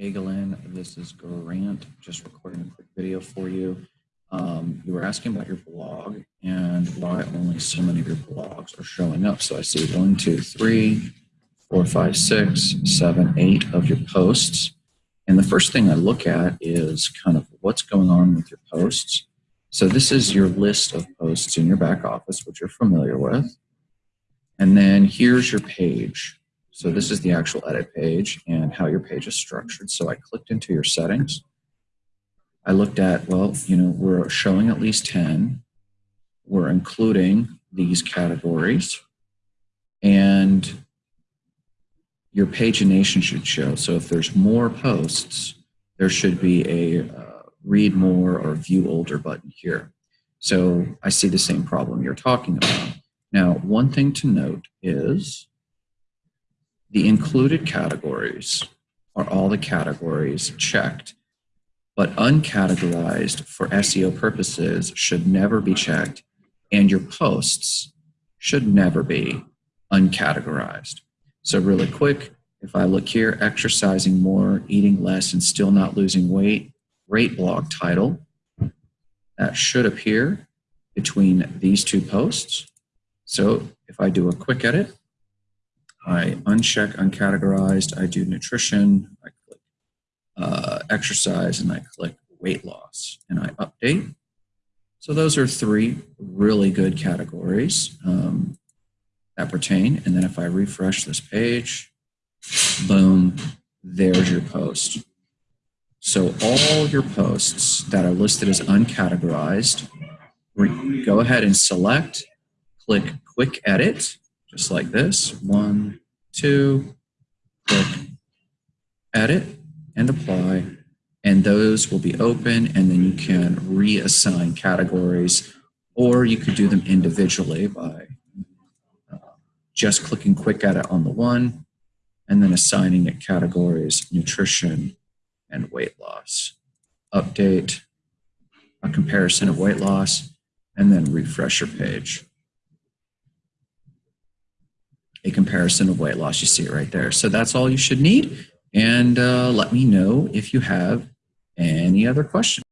Hagelin. This is Grant, just recording a quick video for you. Um, you were asking about your blog and why only so many of your blogs are showing up. So I see one, two, three, four, five, six, seven, eight of your posts. And the first thing I look at is kind of what's going on with your posts. So this is your list of posts in your back office, which you're familiar with. And then here's your page. So this is the actual edit page and how your page is structured. So I clicked into your settings. I looked at, well, you know, we're showing at least 10. We're including these categories. And your pagination should show. So if there's more posts, there should be a uh, read more or view older button here. So I see the same problem you're talking about. Now, one thing to note is the included categories are all the categories checked, but uncategorized for SEO purposes should never be checked, and your posts should never be uncategorized. So really quick, if I look here, exercising more, eating less, and still not losing weight, great blog title. That should appear between these two posts. So if I do a quick edit, I uncheck uncategorized, I do nutrition, I click uh, exercise, and I click weight loss, and I update. So those are three really good categories um, that pertain. And then if I refresh this page, boom, there's your post. So all your posts that are listed as uncategorized, go ahead and select click quick edit, just like this. One, two, click edit and apply. And those will be open and then you can reassign categories or you could do them individually by uh, just clicking quick edit on the one and then assigning it categories, nutrition and weight loss. Update, a comparison of weight loss, and then refresh your page a comparison of weight loss. You see it right there. So that's all you should need. And uh, let me know if you have any other questions.